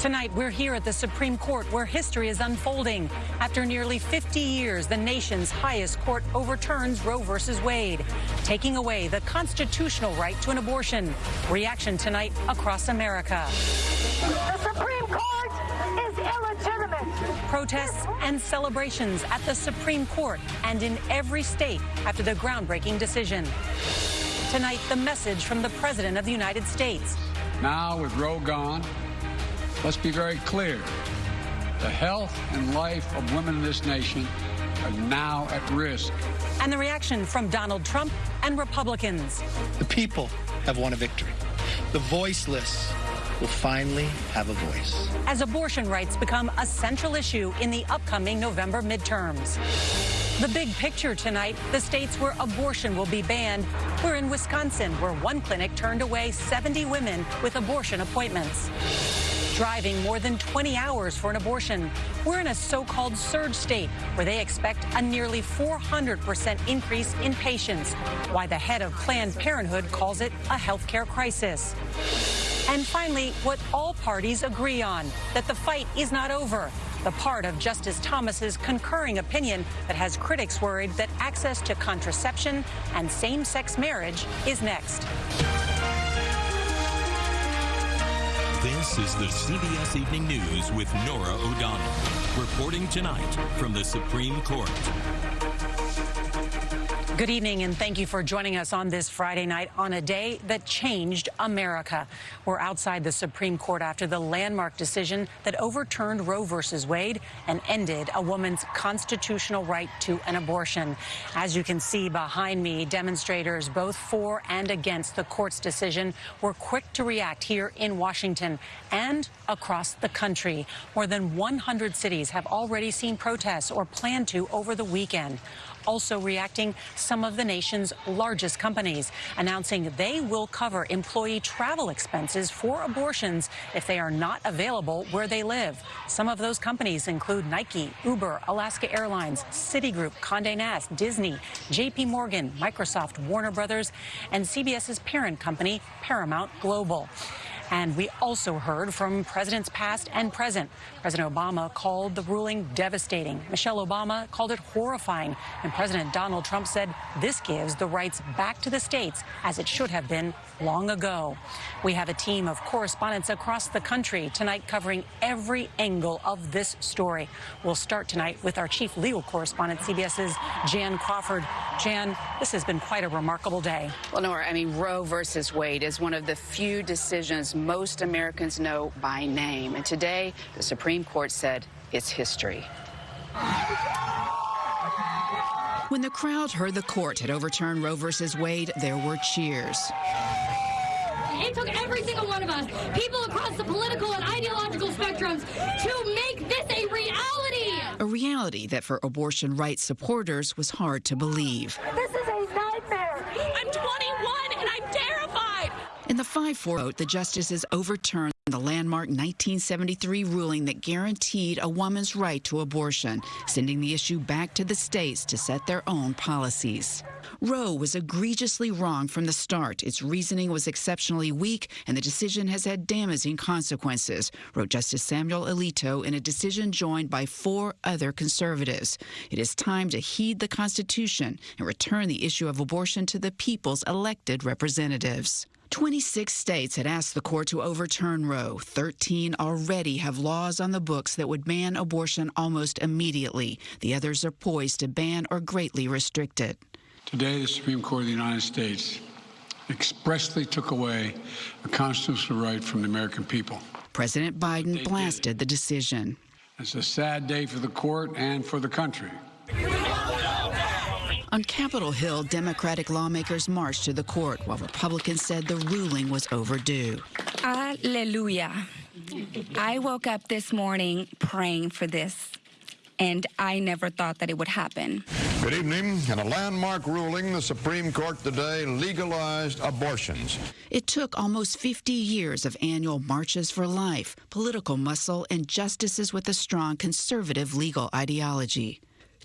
Tonight, we're here at the Supreme Court where history is unfolding. After nearly 50 years, the nation's highest court overturns Roe v. Wade, taking away the constitutional right to an abortion. Reaction tonight across America. The Supreme Court is illegitimate. Protests and celebrations at the Supreme Court and in every state after the groundbreaking decision. Tonight, the message from the President of the United States. Now, with Roe gone, let's be very clear. The health and life of women in this nation are now at risk. And the reaction from Donald Trump and Republicans. The people have won a victory. The voiceless will finally have a voice. As abortion rights become a central issue in the upcoming November midterms. The big picture tonight, the states where abortion will be banned. We're in Wisconsin, where one clinic turned away 70 women with abortion appointments driving more than 20 hours for an abortion. We're in a so-called surge state where they expect a nearly 400% increase in patients, why the head of Planned Parenthood calls it a healthcare crisis. And finally, what all parties agree on, that the fight is not over. The part of Justice Thomas's concurring opinion that has critics worried that access to contraception and same-sex marriage is next. This is the CBS Evening News with Norah O'Donnell, reporting tonight from the Supreme Court. Good evening, and thank you for joining us on this Friday night on a day that changed America. We're outside the Supreme Court after the landmark decision that overturned Roe v. Wade and ended a woman's constitutional right to an abortion. As you can see behind me, demonstrators both for and against the court's decision were quick to react here in Washington and across the country. More than 100 cities have already seen protests or plan to over the weekend also reacting some of the nation's largest companies, announcing they will cover employee travel expenses for abortions if they are not available where they live. Some of those companies include Nike, Uber, Alaska Airlines, Citigroup, Condé Nast, Disney, JP Morgan, Microsoft, Warner Brothers, and CBS's parent company, Paramount Global. And we also heard from presidents past and present. President Obama called the ruling devastating. Michelle Obama called it horrifying. And President Donald Trump said this gives the rights back to the states as it should have been long ago. We have a team of correspondents across the country tonight covering every angle of this story. We'll start tonight with our chief legal correspondent, CBS's Jan Crawford. Jan, this has been quite a remarkable day. Well, Norah, I mean, Roe versus Wade is one of the few decisions most Americans know by name. And today, the Supreme Court said it's history. When the crowd heard the court had overturned Roe v. Wade, there were cheers. It took every single one of us, people across the political and ideological spectrums, to make this a reality. A reality that for abortion rights supporters was hard to believe. This is a nightmare. I'm 21 and I'm terrified. In the 5 4 vote, the justices overturned the landmark 1973 ruling that guaranteed a woman's right to abortion, sending the issue back to the states to set their own policies. Roe was egregiously wrong from the start. Its reasoning was exceptionally weak, and the decision has had damaging consequences, wrote Justice Samuel Alito in a decision joined by four other conservatives. It is time to heed the Constitution and return the issue of abortion to the people's elected representatives. 26 states had asked the court to overturn Roe. 13 already have laws on the books that would ban abortion almost immediately. The others are poised to ban or greatly restrict it. Today, the Supreme Court of the United States expressly took away a constitutional right from the American people. President Biden blasted the decision. It's a sad day for the court and for the country. On Capitol Hill, Democratic lawmakers marched to the court while Republicans said the ruling was overdue. Hallelujah. I woke up this morning praying for this, and I never thought that it would happen. Good evening. In a landmark ruling, the Supreme Court today legalized abortions. It took almost 50 years of annual marches for life, political muscle, and justices with a strong conservative legal ideology.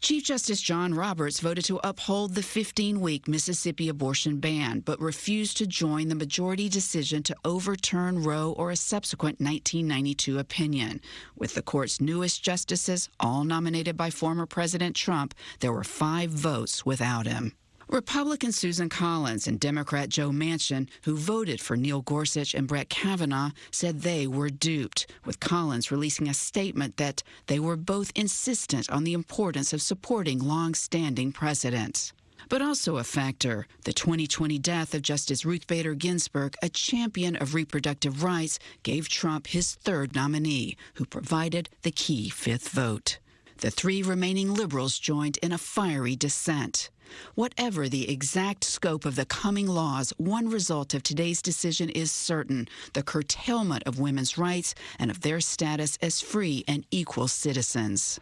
Chief Justice John Roberts voted to uphold the 15 week Mississippi abortion ban, but refused to join the majority decision to overturn Roe or a subsequent 1992 opinion. With the court's newest justices, all nominated by former President Trump, there were five votes without him. Republican Susan Collins and Democrat Joe Manchin, who voted for Neil Gorsuch and Brett Kavanaugh, said they were duped, with Collins releasing a statement that they were both insistent on the importance of supporting long-standing precedents. But also a factor, the 2020 death of Justice Ruth Bader Ginsburg, a champion of reproductive rights, gave Trump his third nominee, who provided the key fifth vote. The three remaining liberals joined in a fiery dissent. Whatever the exact scope of the coming laws, one result of today's decision is certain the curtailment of women's rights and of their status as free and equal citizens.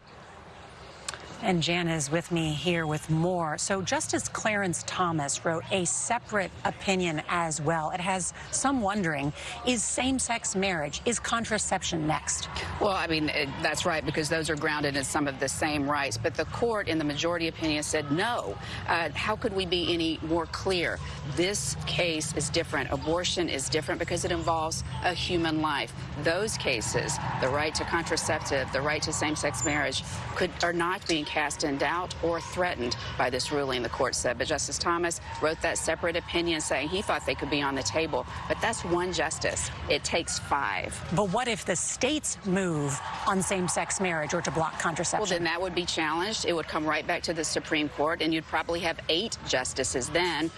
And Jan is with me here with more. So Justice Clarence Thomas wrote a separate opinion as well. It has some wondering, is same-sex marriage, is contraception next? Well, I mean, it, that's right, because those are grounded in some of the same rights. But the court, in the majority opinion, said no. Uh, how could we be any more clear? This case is different. Abortion is different because it involves a human life. Those cases, the right to contraceptive, the right to same-sex marriage, could are not being cast in doubt or threatened by this ruling, the court said. But Justice Thomas wrote that separate opinion saying he thought they could be on the table. But that's one justice. It takes five. But what if the states move on same-sex marriage or to block contraception? Well, then that would be challenged. It would come right back to the Supreme Court, and you'd probably have eight justices then.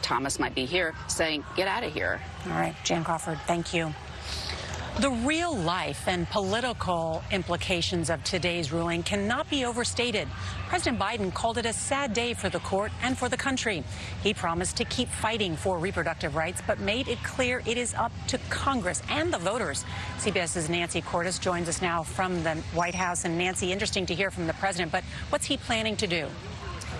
Thomas might be here saying, get out of here. All right, Jan Crawford, thank you. The real life and political implications of today's ruling cannot be overstated. President Biden called it a sad day for the court and for the country. He promised to keep fighting for reproductive rights, but made it clear it is up to Congress and the voters. CBS's Nancy Cordes joins us now from the White House. And Nancy, interesting to hear from the president, but what's he planning to do?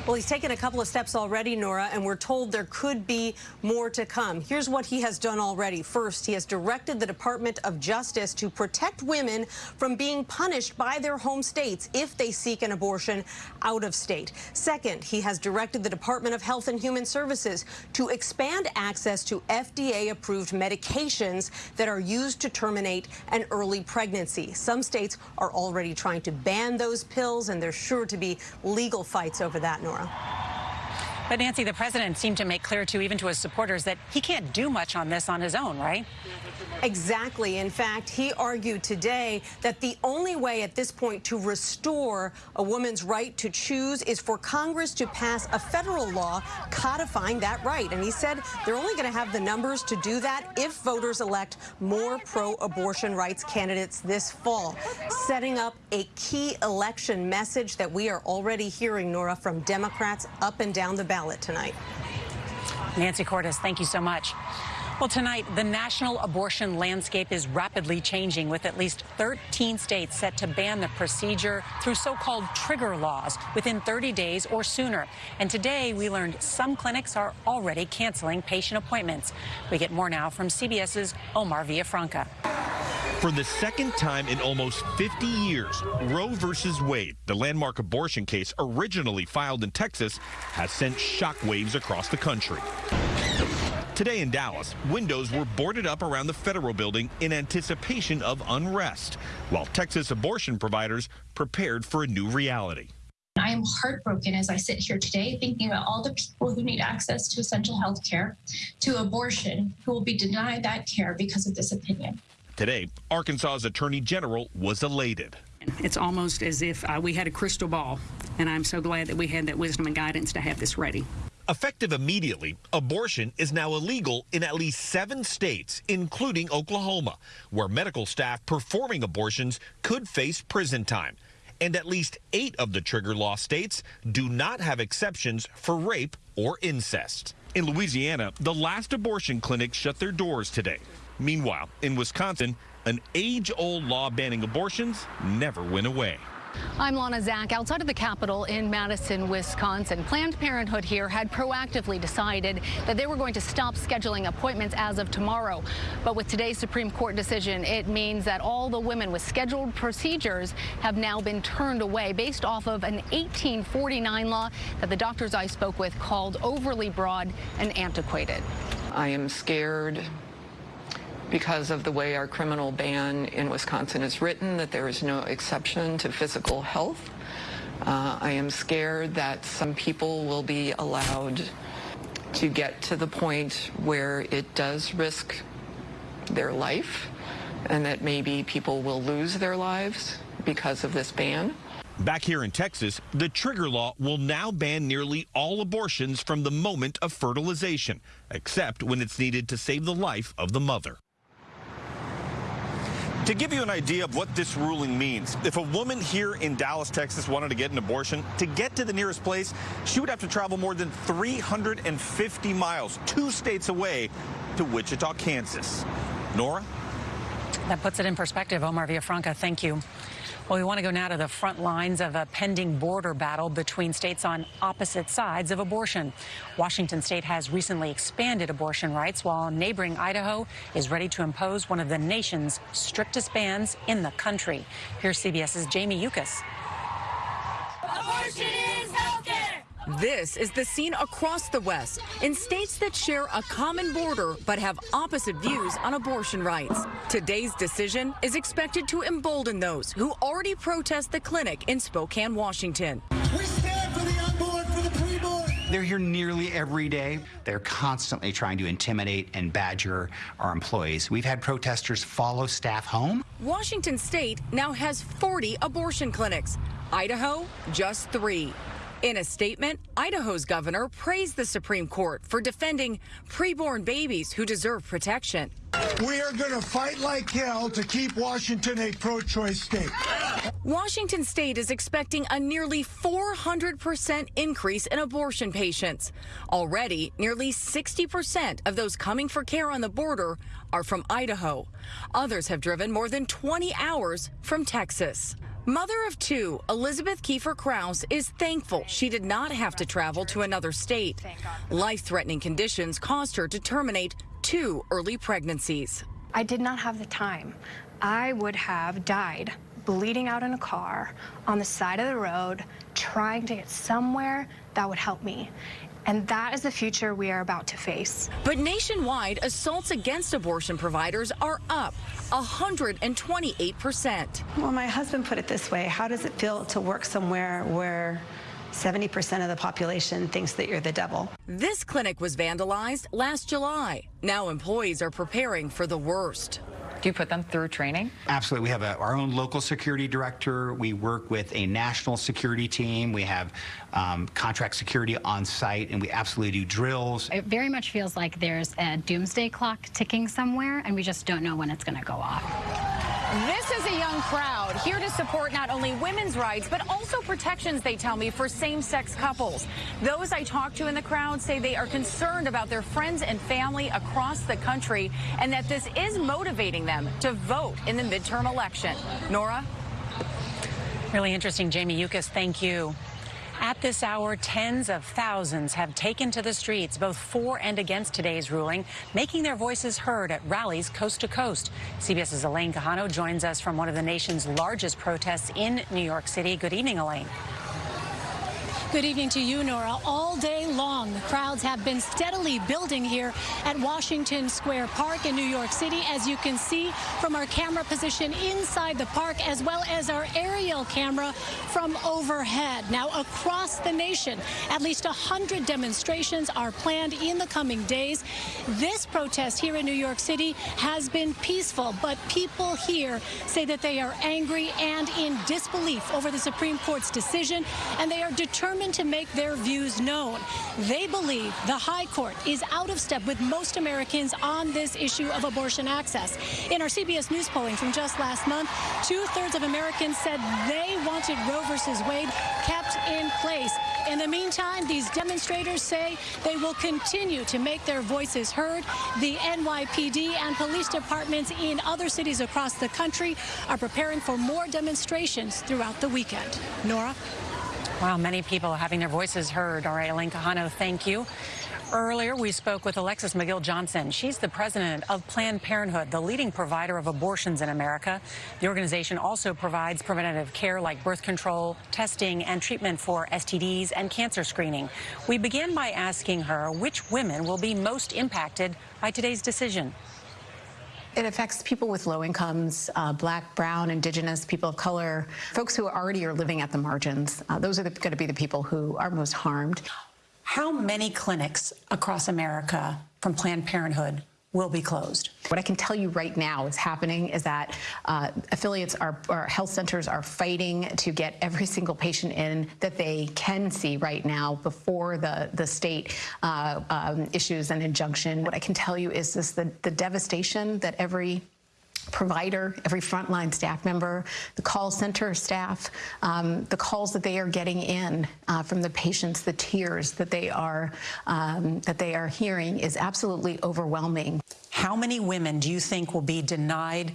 Well, he's taken a couple of steps already, Norah, and we're told there could be more to come. Here's what he has done already. First, he has directed the Department of Justice to protect women from being punished by their home states if they seek an abortion out of state. Second, he has directed the Department of Health and Human Services to expand access to FDA-approved medications that are used to terminate an early pregnancy. Some states are already trying to ban those pills, and there's sure to be legal fights over that, Norah. Norah. But Nancy, the president seemed to make clear to even to his supporters that he can't do much on this on his own, right? Exactly. In fact, he argued today that the only way at this point to restore a woman's right to choose is for Congress to pass a federal law codifying that right. And he said they're only going to have the numbers to do that if voters elect more pro-abortion rights candidates this fall, setting up a key election message that we are already hearing, Norah, from Democrats up and down the ballot tonight. Nancy Cordes, thank you so much. Well, tonight, the national abortion landscape is rapidly changing with at least 13 states set to ban the procedure through so-called trigger laws within 30 days or sooner. And today, we learned some clinics are already canceling patient appointments. We get more now from CBS's Omar Villafranca. For the second time in almost 50 years, Roe versus Wade, the landmark abortion case originally filed in Texas, has sent shockwaves across the country. Today in Dallas, windows were boarded up around the federal building in anticipation of unrest, while Texas abortion providers prepared for a new reality. I am heartbroken as I sit here today thinking about all the people who need access to essential health care, to abortion, who will be denied that care because of this opinion. Today, Arkansas's Attorney General was elated. It's almost as if uh, we had a crystal ball, and I'm so glad that we had that wisdom and guidance to have this ready. Effective immediately, abortion is now illegal in at least seven states, including Oklahoma, where medical staff performing abortions could face prison time. And at least eight of the trigger law states do not have exceptions for rape or incest. In Louisiana, the last abortion clinics shut their doors today. Meanwhile, in Wisconsin, an age old law banning abortions never went away. I'm Lana Zak outside of the Capitol in Madison, Wisconsin. Planned Parenthood here had proactively decided that they were going to stop scheduling appointments as of tomorrow. But with today's Supreme Court decision, it means that all the women with scheduled procedures have now been turned away based off of an 1849 law that the doctors I spoke with called overly broad and antiquated. I am scared because of the way our criminal ban in Wisconsin is written, that there is no exception to physical health. Uh, I am scared that some people will be allowed to get to the point where it does risk their life and that maybe people will lose their lives because of this ban. Back here in Texas, the trigger law will now ban nearly all abortions from the moment of fertilization, except when it's needed to save the life of the mother. To give you an idea of what this ruling means, if a woman here in Dallas, Texas wanted to get an abortion, to get to the nearest place, she would have to travel more than 350 miles, two states away, to Wichita, Kansas. Norah? That puts it in perspective. Omar Villafranca, thank you. Well, we want to go now to the front lines of a pending border battle between states on opposite sides of abortion. Washington state has recently expanded abortion rights, while neighboring Idaho is ready to impose one of the nation's strictest bans in the country. Here's CBS's Jamie Yuccas. Abortion is healthcare. This is the scene across the West in states that share a common border but have opposite views on abortion rights. Today's decision is expected to embolden those who already protest the clinic in Spokane, Washington. We stand for the unborn, for the preborn. They're here nearly every day. They're constantly trying to intimidate and badger our employees. We've had protesters follow staff home. Washington state now has 40 abortion clinics. Idaho, just three. In a statement, Idaho's governor praised the Supreme Court for defending preborn babies who deserve protection. We are going to fight like hell to keep Washington a pro choice state. Washington state is expecting a nearly 400% increase in abortion patients. Already, nearly 60% of those coming for care on the border are from Idaho. Others have driven more than 20 hours from Texas. Mother of two, Elizabeth Kiefer Kraus is thankful she did not have to travel to another state. Life threatening conditions caused her to terminate two early pregnancies. I did not have the time. I would have died bleeding out in a car on the side of the road trying to get somewhere that would help me. And that is the future we are about to face. But nationwide, assaults against abortion providers are up 128%. Well, my husband put it this way How does it feel to work somewhere where 70% of the population thinks that you're the devil? This clinic was vandalized last July. Now employees are preparing for the worst. Do you put them through training? Absolutely. We have a, our own local security director. We work with a national security team. We have um, contract security on site, and we absolutely do drills. It very much feels like there's a doomsday clock ticking somewhere, and we just don't know when it's going to go off. This is a young crowd here to support not only women's rights, but also protections, they tell me, for same-sex couples. Those I talked to in the crowd say they are concerned about their friends and family across the country and that this is motivating them to vote in the midterm election. Norah? Really interesting, Jamie Yuccas. Thank you. At this hour, tens of thousands have taken to the streets, both for and against today's ruling, making their voices heard at rallies coast to coast. CBS's Elaine Quijano joins us from one of the nation's largest protests in New York City. Good evening, Elaine. Good evening to you, Norah. All day long, the crowds have been steadily building here at Washington Square Park in New York City, as you can see from our camera position inside the park, as well as our aerial camera from overhead. Now, across the nation, at least 100 demonstrations are planned in the coming days. This protest here in New York City has been peaceful, but people here say that they are angry and in disbelief over the Supreme Court's decision, and they are determined to make their views known. They believe the High Court is out of step with most Americans on this issue of abortion access. In our CBS News polling from just last month, two thirds of Americans said they wanted Roe versus Wade kept in place. In the meantime, these demonstrators say they will continue to make their voices heard. The NYPD and police departments in other cities across the country are preparing for more demonstrations throughout the weekend. Norah? Wow, many people having their voices heard. All right, Elaine Quijano, thank you. Earlier, we spoke with Alexis McGill Johnson. She's the president of Planned Parenthood, the leading provider of abortions in America. The organization also provides preventative care like birth control, testing, and treatment for STDs and cancer screening. We began by asking her which women will be most impacted by today's decision. It affects people with low incomes, uh, black, brown, indigenous, people of color, folks who already are living at the margins. Uh, those are going to be the people who are most harmed. How many clinics across America from Planned Parenthood will be closed. What I can tell you right now is happening is that uh, affiliates are, or health centers are fighting to get every single patient in that they can see right now before the, the state uh, um, issues an injunction. What I can tell you is this, the, the devastation that every provider, every frontline staff member, the call center staff, um, the calls that they are getting in uh, from the patients, the tears that they are um, that they are hearing is absolutely overwhelming. How many women do you think will be denied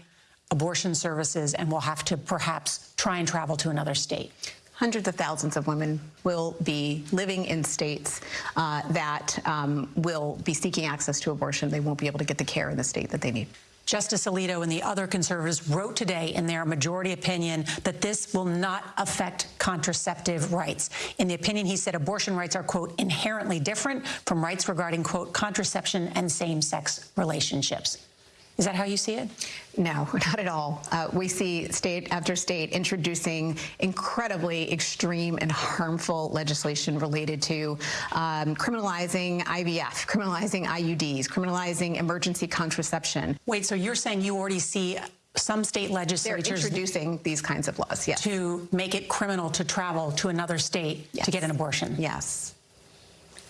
abortion services and will have to perhaps try and travel to another state? hundreds of thousands of women will be living in states uh, that um, will be seeking access to abortion. They won't be able to get the care in the state that they need. Justice Alito and the other conservatives wrote today in their majority opinion that this will not affect contraceptive rights. In the opinion, he said abortion rights are, quote, inherently different from rights regarding, quote, contraception and same-sex relationships. Is that how you see it? No, not at all. Uh, we see state after state introducing incredibly extreme and harmful legislation related to um, criminalizing IVF, criminalizing IUDs, criminalizing emergency contraception. Wait, so you're saying you already see some state legislatures They're introducing these kinds of laws, yes. To make it criminal to travel to another state yes. to get an abortion? Yes.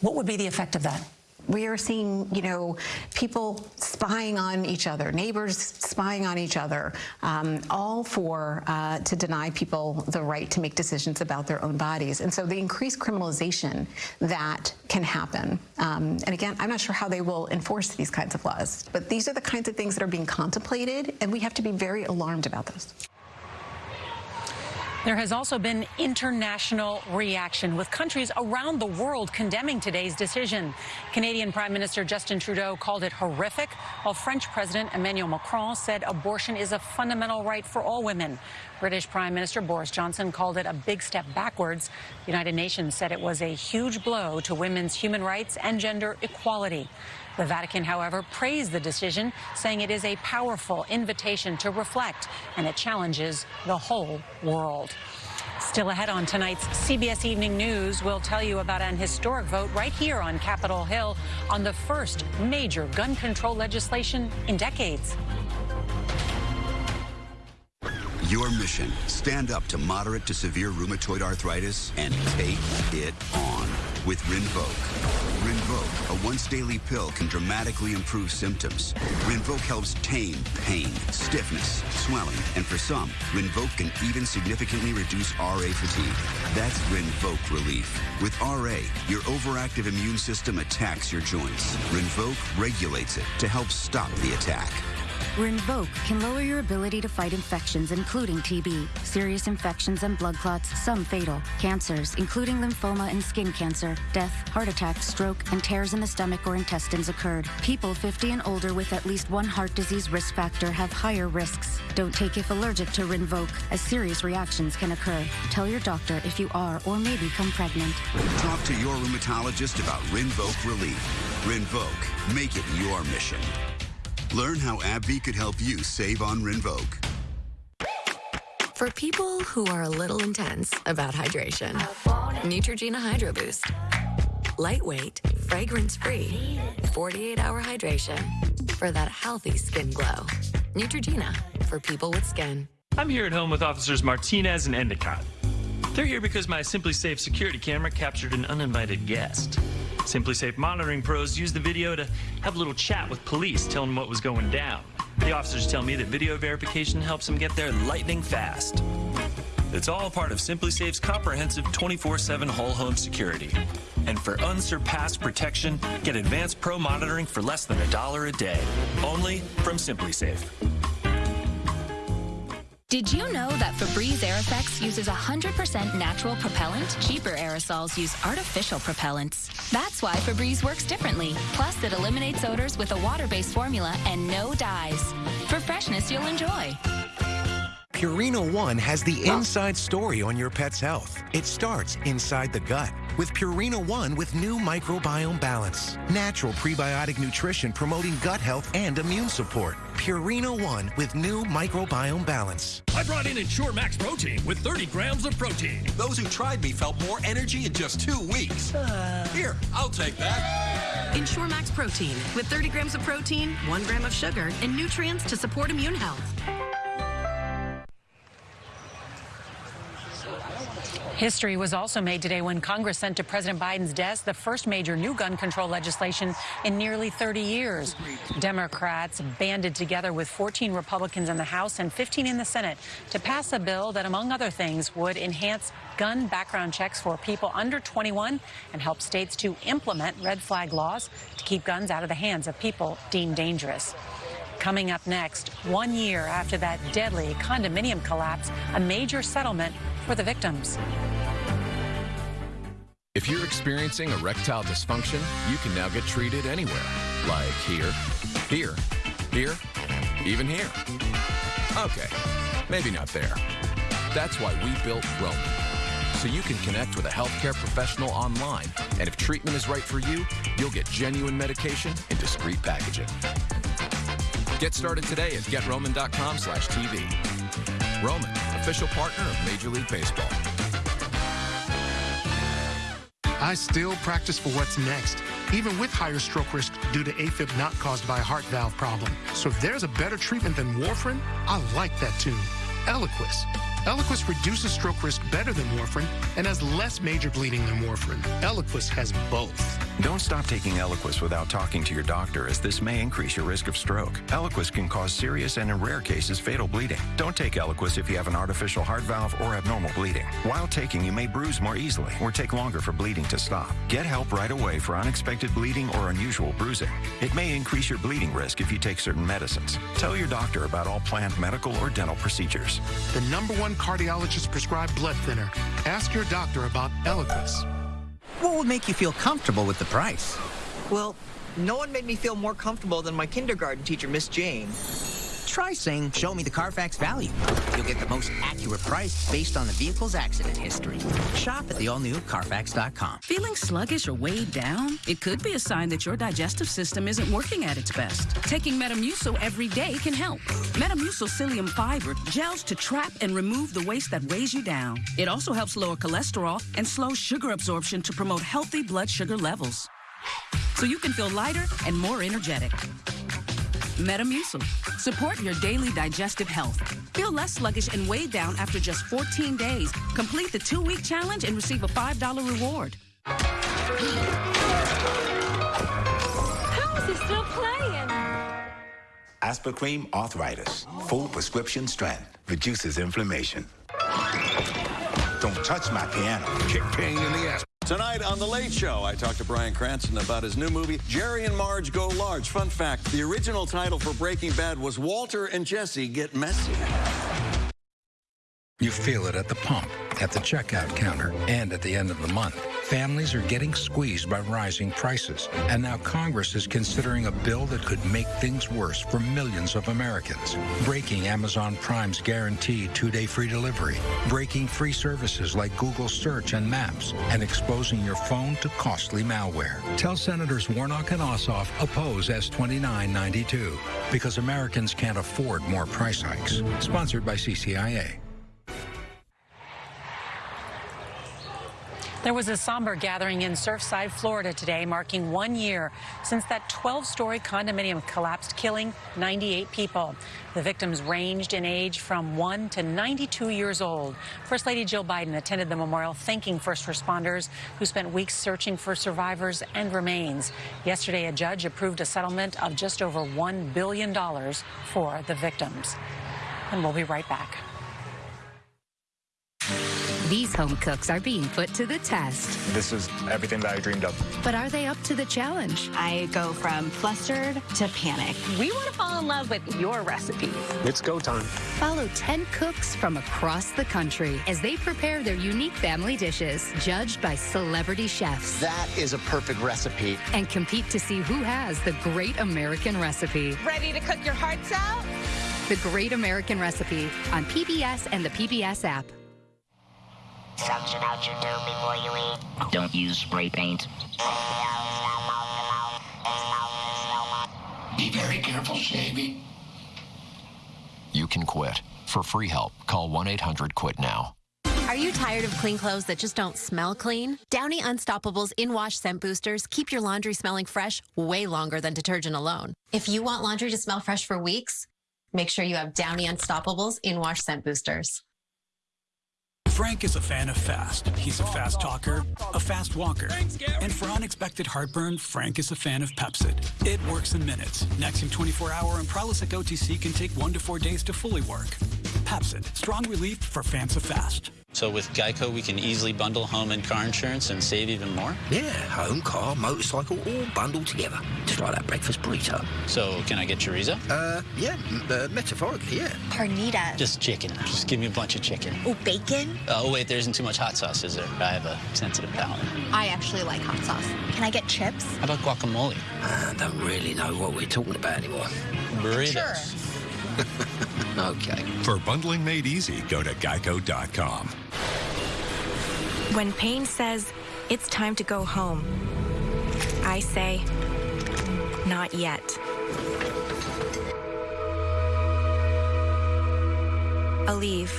What would be the effect of that? We are seeing, you know, people spying on each other, neighbors spying on each other, um, all for uh, to deny people the right to make decisions about their own bodies. And so the increased criminalization that can happen. Um, and again, I'm not sure how they will enforce these kinds of laws, but these are the kinds of things that are being contemplated, and we have to be very alarmed about this. There has also been international reaction, with countries around the world condemning today's decision. Canadian Prime Minister Justin Trudeau called it horrific, while French President Emmanuel Macron said abortion is a fundamental right for all women. British Prime Minister Boris Johnson called it a big step backwards. The United Nations said it was a huge blow to women's human rights and gender equality. The Vatican, however, praised the decision, saying it is a powerful invitation to reflect and it challenges the whole world. Still ahead on tonight's CBS Evening News, we'll tell you about an historic vote right here on Capitol Hill on the first major gun control legislation in decades. Your mission, stand up to moderate to severe rheumatoid arthritis and take it on with Rinvoq. Rinvoq, a once daily pill, can dramatically improve symptoms. Rinvoq helps tame pain, stiffness, swelling, and for some, Rinvoq can even significantly reduce RA fatigue. That's Rinvoq relief. With RA, your overactive immune system attacks your joints. Rinvoq regulates it to help stop the attack. Rinvoq can lower your ability to fight infections, including TB, serious infections and blood clots, some fatal, cancers, including lymphoma and skin cancer, death, heart attack, stroke, and tears in the stomach or intestines occurred. People 50 and older with at least one heart disease risk factor have higher risks. Don't take if allergic to Rinvoq, as serious reactions can occur. Tell your doctor if you are or may become pregnant. Talk to your rheumatologist about Rinvoq Relief. Rinvoq, make it your mission. Learn how AbbVie could help you save on Rinvoq. For people who are a little intense about hydration, Neutrogena Hydro Boost. Lightweight, fragrance-free, 48-hour hydration for that healthy skin glow. Neutrogena for people with skin. I'm here at home with officers Martinez and Endicott. They're here because my SimpliSafe security camera captured an uninvited guest. SimpliSafe monitoring pros used the video to have a little chat with police, telling them what was going down. The officers tell me that video verification helps them get there lightning fast. It's all part of SimpliSafe's comprehensive 24-7 whole home security. And for unsurpassed protection, get advanced pro monitoring for less than a dollar a day. Only from SimpliSafe. Did you know that Febreze Aireffects uses 100% natural propellant? Cheaper aerosols use artificial propellants. That's why Febreze works differently. Plus, it eliminates odors with a water-based formula and no dyes. For freshness you'll enjoy. Purina One has the inside story on your pet's health. It starts inside the gut with Purina One with new microbiome balance. Natural prebiotic nutrition promoting gut health and immune support. Purina One with new microbiome balance. I brought in Ensure Max Protein with 30 grams of protein. Those who tried me felt more energy in just two weeks. Uh. Here, I'll take that. Ensure Max Protein with 30 grams of protein, 1 gram of sugar, and nutrients to support immune health. History was also made today when Congress sent to President Biden's desk the first major new gun control legislation in nearly 30 years. Democrats banded together with 14 Republicans in the House and 15 in the Senate to pass a bill that, among other things, would enhance gun background checks for people under 21 and help states to implement red flag laws to keep guns out of the hands of people deemed dangerous. Coming up next, one year after that deadly condominium collapse, a major settlement for the victims. If you're experiencing erectile dysfunction, you can now get treated anywhere. Like here, here, here, even here. Okay, maybe not there. That's why we built Roman. So you can connect with a healthcare professional online, and if treatment is right for you, you'll get genuine medication in discreet packaging. Get started today at getroman.com slash TV. Roman, official partner of Major League Baseball. I still practice for what's next, even with higher stroke risk due to AFib not caused by a heart valve problem. So if there's a better treatment than warfarin, I like that too. Eliquis. Eliquis reduces stroke risk better than warfarin and has less major bleeding than warfarin. Eliquis has both. Don't stop taking Eliquis without talking to your doctor, as this may increase your risk of stroke. Eliquis can cause serious and, in rare cases, fatal bleeding. Don't take Eliquis if you have an artificial heart valve or abnormal bleeding. While taking, you may bruise more easily or take longer for bleeding to stop. Get help right away for unexpected bleeding or unusual bruising. It may increase your bleeding risk if you take certain medicines. Tell your doctor about all planned medical or dental procedures. The number one cardiologist prescribed blood thinner. Ask your doctor about Eliquis. What would make you feel comfortable with the price? Well, no one made me feel more comfortable than my kindergarten teacher, Miss Jane. Try saying, show me the Carfax value. You'll get the most accurate price based on the vehicle's accident history. Shop at the all-new Carfax.com. Feeling sluggish or weighed down? It could be a sign that your digestive system isn't working at its best. Taking Metamucil every day can help. Metamucil psyllium fiber gels to trap and remove the waste that weighs you down. It also helps lower cholesterol and slow sugar absorption to promote healthy blood sugar levels. So you can feel lighter and more energetic. Metamucil. Support your daily digestive health. Feel less sluggish and weighed down after just 14 days. Complete the two-week challenge and receive a $5 reward. How is he still playing? Aspercream arthritis. Full prescription strength. Reduces inflammation. Don't touch my piano. Kick pain in the ass. Tonight on The Late Show, I talked to Bryan Cranston about his new movie, Jerry and Marge Go Large. Fun fact, the original title for Breaking Bad was Walter and Jesse Get Messy. You feel it at the pump, at the checkout counter, and at the end of the month. Families are getting squeezed by rising prices, and now Congress is considering a bill that could make things worse for millions of Americans. Breaking Amazon Prime's guaranteed two-day free delivery, breaking free services like Google Search and Maps, and exposing your phone to costly malware. Tell Senators Warnock and Ossoff oppose S2992 because Americans can't afford more price hikes. Sponsored by CCIA. There was a somber gathering in Surfside, Florida today, marking one year since that 12-story condominium collapsed, killing 98 people. The victims ranged in age from 1 to 92 years old. First Lady Jill Biden attended the memorial, thanking first responders who spent weeks searching for survivors and remains. Yesterday, a judge approved a settlement of just over $1 billion for the victims. And we'll be right back. These home cooks are being put to the test. This is everything that I dreamed of. But are they up to the challenge? I go from flustered to panic. We want to fall in love with your recipes. It's go time. Follow 10 cooks from across the country as they prepare their unique family dishes, judged by celebrity chefs. That is a perfect recipe. And compete to see who has the great American recipe. Ready to cook your hearts out? The Great American Recipe on PBS and the PBS app. Suction out your dough before you eat. Don't use spray paint. Be very careful shaving. You can quit. For free help, call 1 800 QUIT NOW. Are you tired of clean clothes that just don't smell clean? Downy Unstoppables in wash scent boosters keep your laundry smelling fresh way longer than detergent alone. If you want laundry to smell fresh for weeks, make sure you have Downy Unstoppables in wash scent boosters. Frank is a fan of fast. He's a fast talker, a fast walker. And for unexpected heartburn, Frank is a fan of Pepcid. It works in minutes. Nexium 24 hour and Prilosec OTC can take one to four days to fully work. Pepcid, strong relief for fans of fast. So with Geico, we can easily bundle home and car insurance and save even more? Yeah, home, car, motorcycle, all bundled together. Just like that breakfast burrito. So can I get chorizo? Uh, yeah, uh, metaphorically, yeah. Carnita. Just chicken. Just give me a bunch of chicken. Oh, bacon? Oh, wait, there isn't too much hot sauce, is there? I have a sensitive palate. I actually like hot sauce. Can I get chips? How about guacamole? I don't really know what we're talking about anymore. Burritos. Sure. okay. For bundling made easy, go to geico.com. When pain says it's time to go home, I say, not yet. Aleve,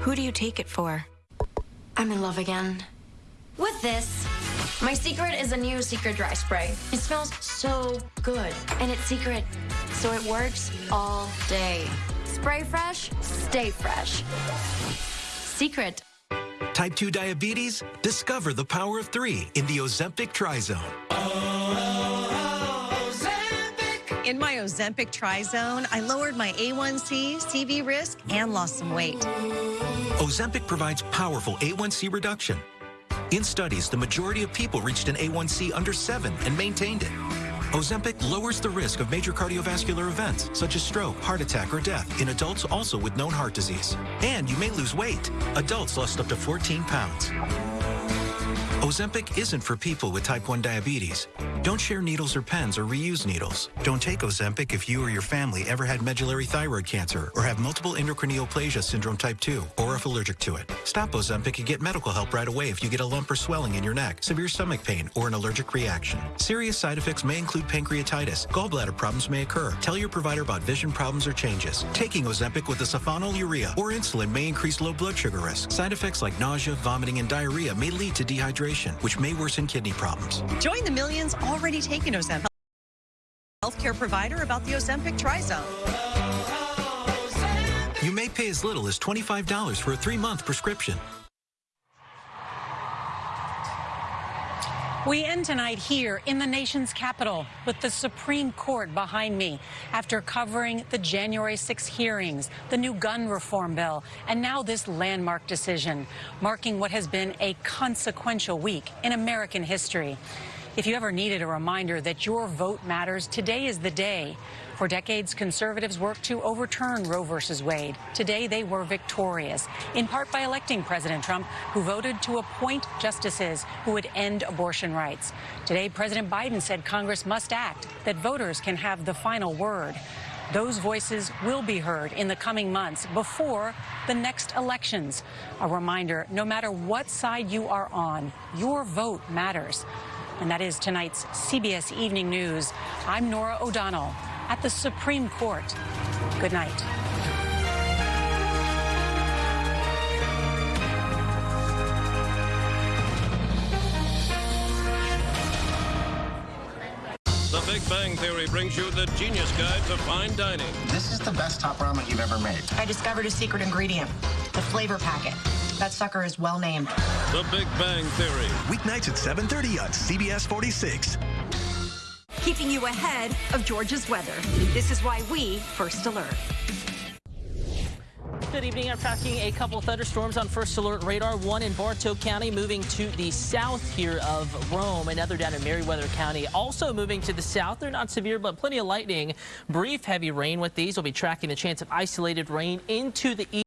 who do you take it for? I'm in love again. With this. My secret is a new secret dry spray. It smells so good. And it's secret, so it works all day. Spray fresh, stay fresh. Secret. Type 2 diabetes? Discover the power of three in the Ozempic Trizone. In my Ozempic Trizone, I lowered my A1C, CV risk, and lost some weight. Ozempic provides powerful A1C reduction. In studies, the majority of people reached an A1C under 7 and maintained it. Ozempic lowers the risk of major cardiovascular events, such as stroke, heart attack, or death, in adults also with known heart disease. And you may lose weight. Adults lost up to 14 pounds. Ozempic isn't for people with type 1 diabetes. Don't share needles or pens or reuse needles. Don't take Ozempic if you or your family ever had medullary thyroid cancer or have multiple endocrine neoplasia syndrome type 2 or if allergic to it. Stop Ozempic and get medical help right away if you get a lump or swelling in your neck, severe stomach pain, or an allergic reaction. Serious side effects may include pancreatitis. Gallbladder problems may occur. Tell your provider about vision problems or changes. Taking Ozempic with a sulfonylurea or insulin may increase low blood sugar risk. Side effects like nausea, vomiting, and diarrhea may lead to dehydration, which may worsen kidney problems. Join the millions already taking Ozempic. Healthcare provider about the Ozempic Trizone. You may pay as little as $25 for a three-month prescription. We end tonight here in the nation's capital with the Supreme Court behind me after covering the January 6 hearings, the new gun reform bill, and now this landmark decision, marking what has been a consequential week in American history. If you ever needed a reminder that your vote matters, today is the day. For decades, conservatives worked to overturn Roe v. Wade. Today, they were victorious, in part by electing President Trump, who voted to appoint justices who would end abortion rights. Today, President Biden said Congress must act, that voters can have the final word. Those voices will be heard in the coming months before the next elections. A reminder no matter what side you are on, your vote matters. And that is tonight's CBS Evening News. I'm Norah O'Donnell at the Supreme Court. Good night. The Big Bang Theory brings you the genius guide to fine dining. This is the best top ramen you've ever made. I discovered a secret ingredient, the flavor packet. That sucker is well named. The Big Bang Theory. Weeknights at 7.30 on CBS 46. Keeping you ahead of Georgia's weather. This is why we first alert. Good evening. I'm tracking a couple thunderstorms on first alert radar. One in Bartow County moving to the south here of Rome. Another down in Meriwether County also moving to the south. They're not severe, but plenty of lightning. Brief heavy rain with these. We'll be tracking the chance of isolated rain into the east.